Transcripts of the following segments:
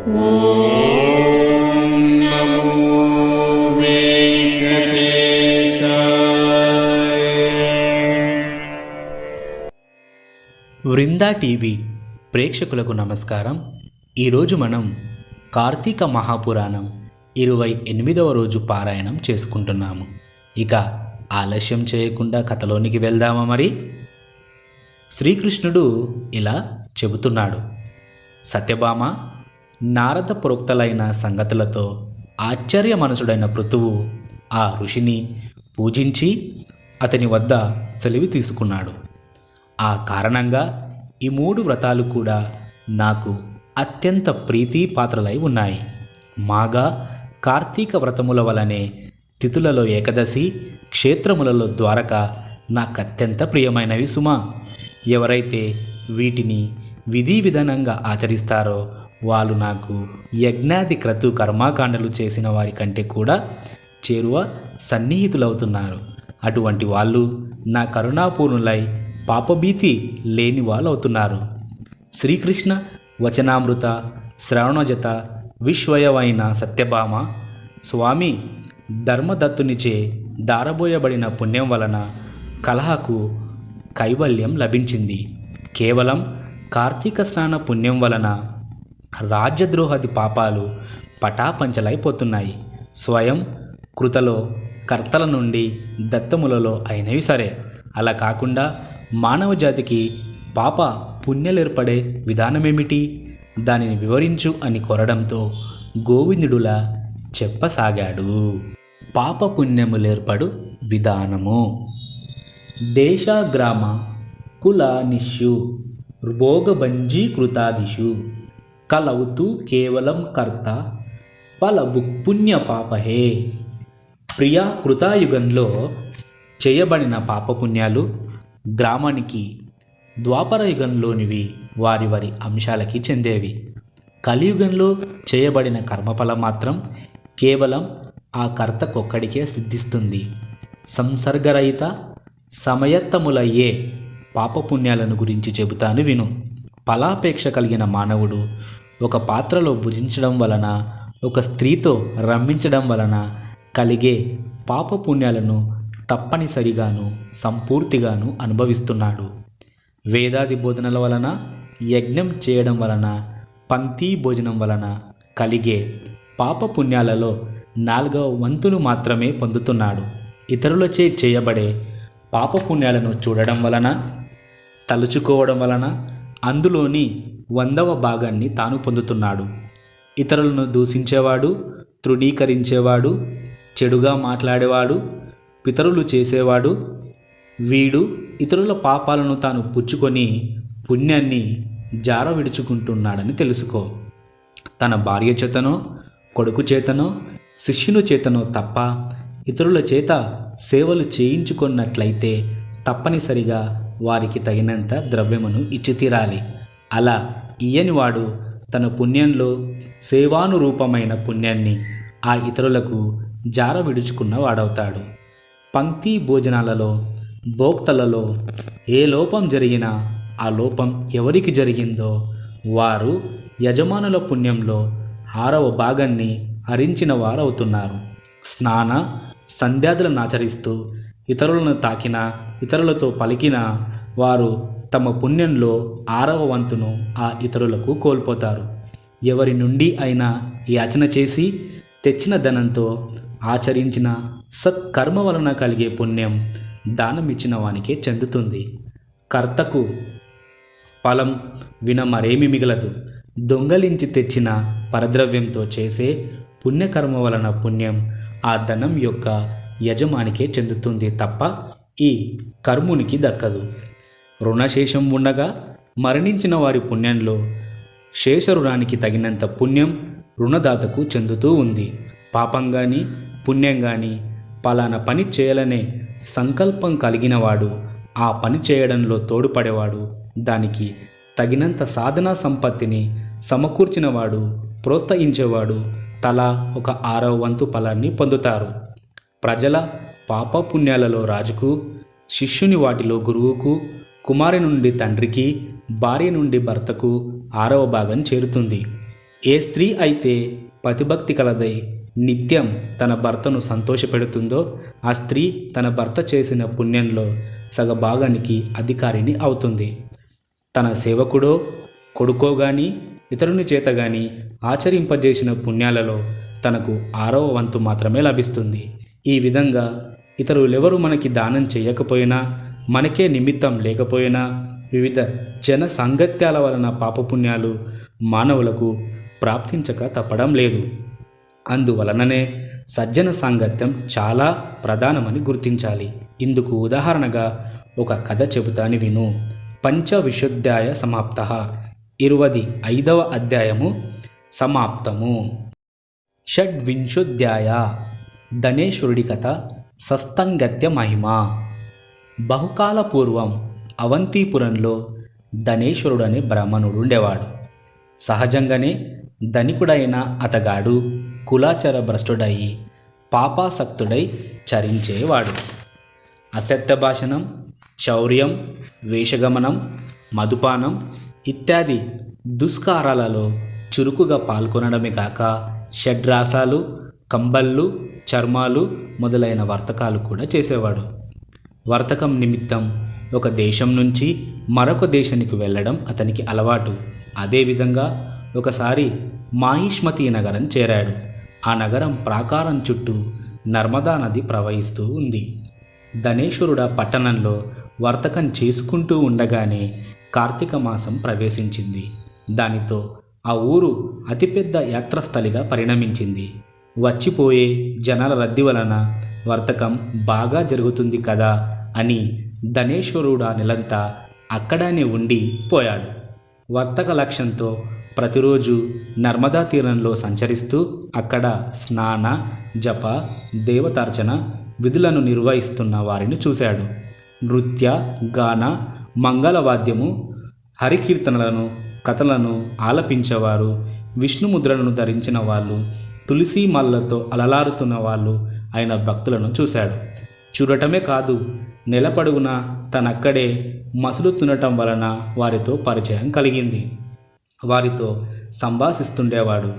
Vrinda TV ప్రేక్షకులకు నమస్కారం. ఈరోజు మనం కార్తీక మహాపురాణం ఇరవై ఎనిమిదవ రోజు పారాయణం చేసుకుంటున్నాము. ఇక ఆలస్యం చేయకుండా కథలోనికి వెళ్దామా మరి? శ్రీకృష్ణుడు ఇలా చెబుతున్నాడు. సత్యభామ నారద ప్రోక్తలైన సంగతులతో ఆశ్చర్య మనసుడైన పృథువు ఆ ఋషిని పూజించి అతని వద్ద సెలవు తీసుకున్నాడు. ఆ కారణంగా ఈ మూడు వ్రతాలు కూడా నాకు అత్యంత ప్రీతి పాత్రలై ఉన్నాయి. మాగా కార్తీక వ్రతముల వలనే తిథులలో ఏకదశి క్షేత్రములలో ద్వారక నాకు అత్యంత ప్రియమైనవి సుమా. ఎవరైతే వీటిని విధి విధానంగా ఆచరిస్తారో వాళ్ళు నాకు యజ్ఞాది క్రతు కర్మాకాండలు చేసిన వారి కంటే కూడా చేరువ సన్నిహితులవుతున్నారు. అటువంటి వాళ్ళు నా కరుణాపూర్ణులై పాపభీతి లేని వాళ్ళు అవుతున్నారు శ్రీకృష్ణ వచనామృత శ్రవణజత విశ్వయవైన సత్యభామ స్వామి ధర్మదత్తునిచే దారబోయబడిన పుణ్యం వలన కలహకు కైవల్యం లభించింది. కేవలం కార్తీక స్నాన పుణ్యం వలన రాజ్యద్రోహది పాపాలు పటాపంచలైపోతున్నాయి. స్వయం కృతలో కర్తల నుండి దత్తములలో అయినవి సరే. అలా కాకుండా మానవ జాతికి పాప పుణ్యలేర్పడే విధానమేమిటి? దానిని వివరించు అని కోరడంతో గోవిందుడులా చెప్పసాగాడు. పాప పుణ్యములేర్పడు విధానము. దేశ గ్రామ కుల నిష్యు భోగభంజీకృతాదిషు. కలవుతూ కేవలం కర్త ఫల పుణ్య పాపహే. ప్రియా కృతాయుగంలో చేయబడిన పాపపుణ్యాలు గ్రామానికి ద్వాపర యుగంలోనివి వారి వారి అంశాలకి చెందేవి. కలియుగంలో చేయబడిన కర్మఫలం మాత్రం కేవలం ఆ కర్తకొక్కడికే సిద్ధిస్తుంది. సంసర్గరహిత సమయత్తములయ్యే పాపపుణ్యాలను గురించి చెబుతాను విను. ఫలాపేక్ష కలిగిన మానవుడు ఒక పాత్రలో భుజించడం వలన ఒక స్త్రీతో రమ్మించడం వలన కలిగే పాపపుణ్యాలను తప్పనిసరిగాను సంపూర్తిగాను అనుభవిస్తున్నాడు. వేదాది బోధనల వలన యజ్ఞం చేయడం వలన పంక్తి భోజనం వలన కలిగే పాపపుణ్యాలలో నాలుగవ వంతులు మాత్రమే పొందుతున్నాడు. ఇతరులచే చేయబడే పాపపుణ్యాలను చూడడం వలన తలుచుకోవడం వలన అందులోని వందవ భాగాన్ని తాను పొందుతున్నాడు. ఇతరులను దూషించేవాడు తృణీకరించేవాడు చెడుగా మాట్లాడేవాడు పితరులు చేసేవాడు వీడు ఇతరుల పాపాలను తాను పుచ్చుకొని పుణ్యాన్ని జార విడుచుకుంటున్నాడని తెలుసుకో. తన భార్య చేతనో కొడుకు చేతనో శిష్యుని చేతనో తప్ప ఇతరుల చేత సేవలు చేయించుకున్నట్లయితే తప్పనిసరిగా వారికి తగినంత ద్రవ్యమును ఇచ్చి తీరాలి అలా ఇయ్యని వాడు తన పుణ్యంలో సేవానురూపమైన పుణ్యాన్ని ఆ ఇతరులకు జార విడుచుకున్న వాడవుతాడు. పంక్తి భోజనాలలో భోక్తలలో ఏ లోపం జరిగినా ఆ లోపం ఎవరికి జరిగిందో వారు యజమానుల పుణ్యంలో ఆరవ భాగాన్ని హరించిన వారవుతున్నారు. స్నాన సంధ్యాదులను ఆచరిస్తూ ఇతరులను తాకినా ఇతరులతో పలికిన వారు తమ పుణ్యంలో ఆరవ వంతును ఆ ఇతరులకు కోల్పోతారు. ఎవరి నుండి అయినా యాచన చేసి తెచ్చిన ధనంతో ఆచరించిన సత్కర్మ వలన కలిగే పుణ్యం దానమిచ్చిన వానికే చెందుతుంది. కర్తకు ఫలం విన మరేమి మిగలదు. దొంగలించి తెచ్చిన పరద్రవ్యంతో చేసే పుణ్యకర్మ వలన పుణ్యం ఆ ధనం యొక్క యజమానికే చెందుతుంది తప్ప ఈ కర్మునికి దక్కదు. రుణశేషం ఉండగా మరణించిన వారి పుణ్యంలో శేష రుణానికి తగినంత పుణ్యం రుణదాతకు చెందుతూ ఉంది. పాపం కానీ పుణ్యం కానీ పలానా పని చేయాలనే సంకల్పం కలిగినవాడు ఆ పని చేయడంలో తోడ్పడేవాడు. దానికి తగినంత సాధనా సంపత్తిని సమకూర్చినవాడు ప్రోత్సహించేవాడు తలా ఒక ఆరవ వంతు ఫలాన్ని పొందుతారు. ప్రజల పాపపుణ్యాలలో రాజుకు శిష్యుని వాటిలో గురువుకు కుమారి నుండి తండ్రికి భార్య నుండి భర్తకు ఆరవ భాగం చేరుతుంది. ఏ స్త్రీ అయితే పతిభక్తి కలదై నిత్యం తన భర్తను సంతోషపెడుతుందో ఆ స్త్రీ తన భర్త చేసిన పుణ్యంలో సగభాగానికి అధికారిని అవుతుంది. తన సేవకుడో కొడుకో గాని ఇతరుని చేత గాని ఆచరింపజేసిన పుణ్యాలలో తనకు ఆరవ వంతు మాత్రమే లభిస్తుంది. ఈ విధంగా ఇతరులెవరు మనకి దానం చేయకపోయినా మనకే నిమిత్తం లేకపోయినా వివిధ జన సాంగత్యాల వలన పాపపుణ్యాలు మానవులకు ప్రాప్తించక తప్పడం లేదు. అందువలననే సజ్జన సాంగత్యం చాలా ప్రధానమని గుర్తించాలి. ఇందుకు ఉదాహరణగా ఒక కథ చెబుతాని విను. పంచవిశుద్ధాయ సమాప్త. ఇరువది ఐదవ అధ్యాయము సమాప్తము. షడ్వింశోధ్యాయ ధనేశ్వరుడి కథ సస్తంగత్య మహిమ. బహుకాల పూర్వం అవంతిపురంలో అనే బ్రాహ్మణుడు ఉండేవాడు. సహజంగానే ధనికుడైన అతగాడు కులాచర భ్రష్టుడయి పాపాసక్తుడై చరించేవాడు. అసత్య భాషణం చౌర్యం వేషగమనం మధుపానం ఇత్యాది దుష్కారాలలో చురుకుగా పాల్గొనడమే కాక షడ్రాసాలు కంబళ్ళు చర్మాలు మొదలైన వర్తకాలు కూడా చేసేవాడు. వర్తకం నిమిత్తం ఒక దేశం నుంచి మరొక దేశానికి వెళ్ళడం అతనికి అలవాటు. అదేవిధంగా ఒకసారి మాహిష్మతి నగరం చేరాడు. ఆ నగరం ప్రాకారం చుట్టూ నర్మదా నది ప్రవహిస్తూ ఉంది. ధనేశ్వరుడ పట్టణంలో వర్తకం చేసుకుంటూ ఉండగానే కార్తీక మాసం ప్రవేశించింది. దానితో ఆ ఊరు అతిపెద్ద యాత్రస్థలిగా పరిణమించింది. వచ్చిపోయే జనాల రద్దీ వలన వర్తకం బాగా జరుగుతుంది కదా అని ధనేశ్వరుడా నెలంతా అక్కడనే ఉండి పోయాడు. వర్తక లక్ష్యంతో ప్రతిరోజు నర్మదా తీరంలో సంచరిస్తూ అక్కడ స్నాన జప దేవతార్చన విధులను నిర్వహిస్తున్న వారిని చూశాడు. నృత్య గాన మంగళవాద్యము హరికీర్తనలను కథలను ఆలపించేవారు విష్ణుముద్రలను ధరించిన వాళ్ళు తులసి మల్లతో అలలారుతున్న వాళ్ళు ఆయన భక్తులను చూశాడు. చూడటమే కాదు నెలపడుగున తనక్కడే మసులు తినటం వలన వారితో పరిచయం కలిగింది. వారితో సంభాషిస్తుండేవాడు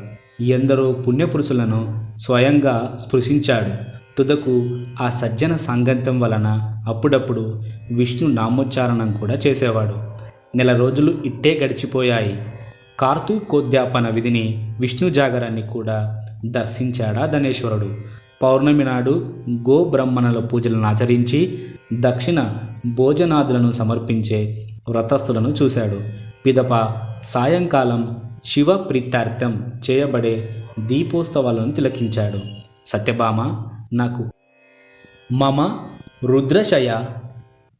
ఎందరో పుణ్యపురుషులను స్వయంగా స్పృశించాడు. తుదకు ఆ సజ్జన సాంగత్యం వలన అప్పుడప్పుడు విష్ణు నామోచ్చారణం కూడా చేసేవాడు. నెల రోజులు ఇట్టే గడిచిపోయాయి. కార్తీకోద్యాపన విధిని విష్ణు జాగరాన్ని కూడా దర్శించాడా ధనేశ్వరుడు. పౌర్ణమి నాడు గోబ్రహ్మణుల పూజలను ఆచరించి దక్షిణ భోజనాదులను సమర్పించే వ్రతస్థులను చూశాడు. పిదప సాయంకాలం శివ ప్రీత్యార్థం చేయబడే దీపోత్సవాలను తిలకించాడు. సత్యభామ నాకు మమ రుద్రశయ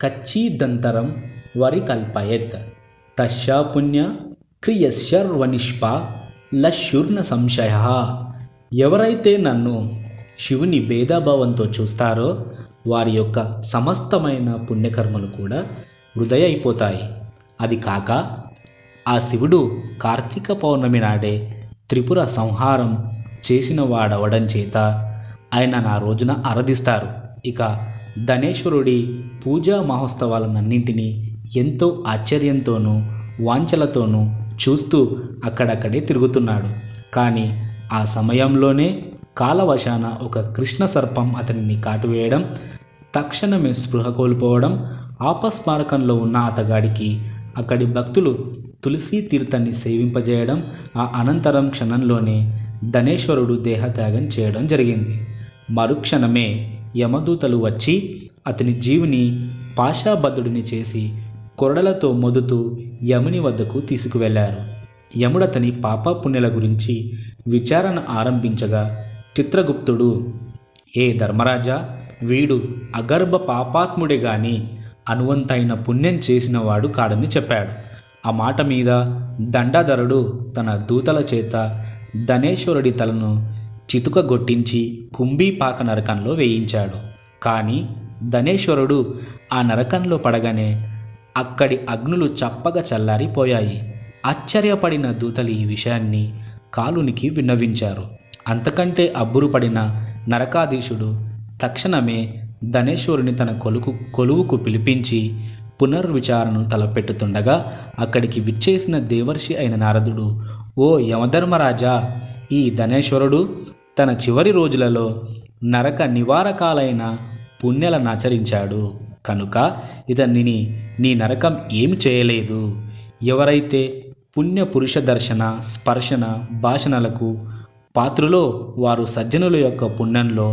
కచ్చిదంతరం వరికల్పయత్ తస్యా పుణ్య క్రియశర్వనిష్ప లశుర్న సంశయ. ఎవరైతే నన్ను శివుని భేదాభావంతో చూస్తారో వారి యొక్క సమస్తమైన పుణ్యకర్మలు కూడా హృదయ అయిపోతాయి అది కాక ఆ శివుడు కార్తీక పౌర్ణమి నాడే త్రిపుర సంహారం చేసిన వాడవడం చేత ఆయన నా రోజున ఆరాధిస్తారు. ఇక ధనేశ్వరుడి పూజా మహోత్సవాలన్నింటినీ ఎంతో ఆశ్చర్యంతోనూ వాంఛలతోనూ చూస్తూ అక్కడక్కడే తిరుగుతున్నాడు. కానీ ఆ సమయంలోనే కాలవశాన ఒక కృష్ణ సర్పం అతనిని కాటువేయడం తక్షణమే స్పృహ కోల్పోవడం ఆపస్మారకంలో ఉన్న అతగాడికి అక్కడి భక్తులు తులసి తీర్థాన్ని సేవింపజేయడం ఆ అనంతరం క్షణంలోనే ధనేశ్వరుడు దేహత్యాగం చేయడం జరిగింది. మరుక్షణమే యమదూతలు వచ్చి అతని జీవుని పాషాబద్ధుడిని చేసి కొరడలతో మొదుతూ యముని వద్దకు తీసుకువెళ్ళారు యముడతని పాపపుణ్యల గురించి విచారణ ఆరంభించగా చిత్రగుప్తుడు ఏ ధర్మరాజా వీడు అగర్భ పాపాత్ముడే గాని అనువంతైన పుణ్యం చేసినవాడు కాడని చెప్పాడు. ఆ మాట మీద దండాధరుడు తన దూతల చేత ధనేశ్వరుడి తలను చితుకగొట్టించి కుంభీపాక నరకంలో వేయించాడు. కానీ ధనేశ్వరుడు ఆ నరకంలో పడగానే అక్కడి అగ్నులు చప్పగా చల్లారిపోయాయి. ఆశ్చర్యపడిన దూతలు ఈ విషయాన్ని కాలునికి విన్నవించారు. అంతకంటే అబ్బురుపడిన నరకాధీశుడు తక్షణమే ధనేశ్వరుని తన కొలుకు కొలువుకు పిలిపించి పునర్విచారణను తలపెట్టుతుండగా అక్కడికి విచ్చేసిన దేవర్షి అయిన నారదుడు ఓ యమధర్మరాజా ఈ ధనేశ్వరుడు తన చివరి రోజులలో నరక నివారకాలైన పుణ్యలను ఆచరించాడు. కనుక ఇతనిని నీ నరకం ఏమి చేయలేదు. ఎవరైతే పుణ్య పురుష దర్శన స్పర్శన భాషణలకు పాత్రలో వారు సజ్జనుల యొక్క పుణ్యంలో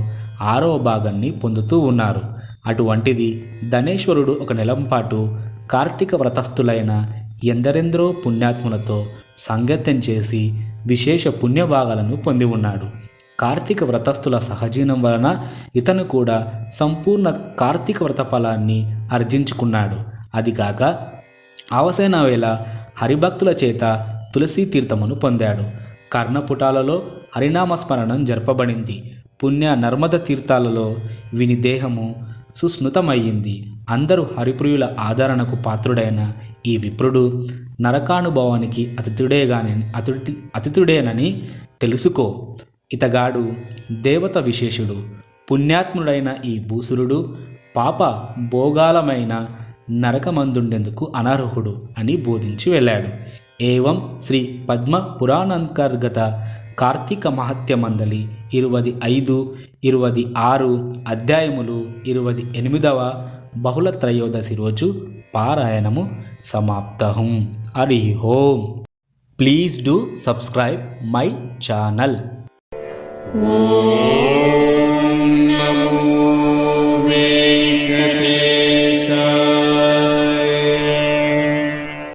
ఆరవ భాగాన్ని పొందుతూ ఉన్నారు. అటువంటిది ధనేశ్వరుడు ఒక నెలంపాటు కార్తీక వ్రతస్థులైన ఎందరెందరో పుణ్యాత్ములతో సంగత్యం చేసి విశేష పుణ్యభాగాలను పొంది ఉన్నాడు. కార్తీక వ్రతస్థుల సహజీవనం వలన ఇతను కూడా సంపూర్ణ కార్తీక వ్రత ఫలాన్ని ఆర్జించుకున్నాడు అది కాక అవసరమైన వేళ హరిభక్తుల చేత తులసీ తీర్థమును పొందాడు. కర్ణపుటాలలో హరినామస్మరణం జరపబడింది. పుణ్య నర్మద తీర్థాలలో విని దేహము సుస్మృతమయ్యింది. అందరూ హరిప్రియుల ఆదరణకు పాత్రుడైన ఈ విప్రుడు నరకానుభవానికి అతిథుడేగాని అతిథి అతిథుడేనని తెలుసుకో. ఇతగాడు దేవత విశేషుడు. పుణ్యాత్ముడైన ఈ భూసురుడు పాప భోగాలమైన నరకమందుండేందుకు అనర్హుడు అని బోధించి వెళ్ళాడు. ఏవం శ్రీ పద్మ పురాణాంతర్గత కార్తీక మహత్య మందలి ఇరువది ఐదు ఇరువది ఆరు అధ్యాయములు ఇరువది ఎనిమిదవ బహుళ త్రయోదశి రోజు పారాయణము సమాప్తహం. Hari Om please do subscribe my channel.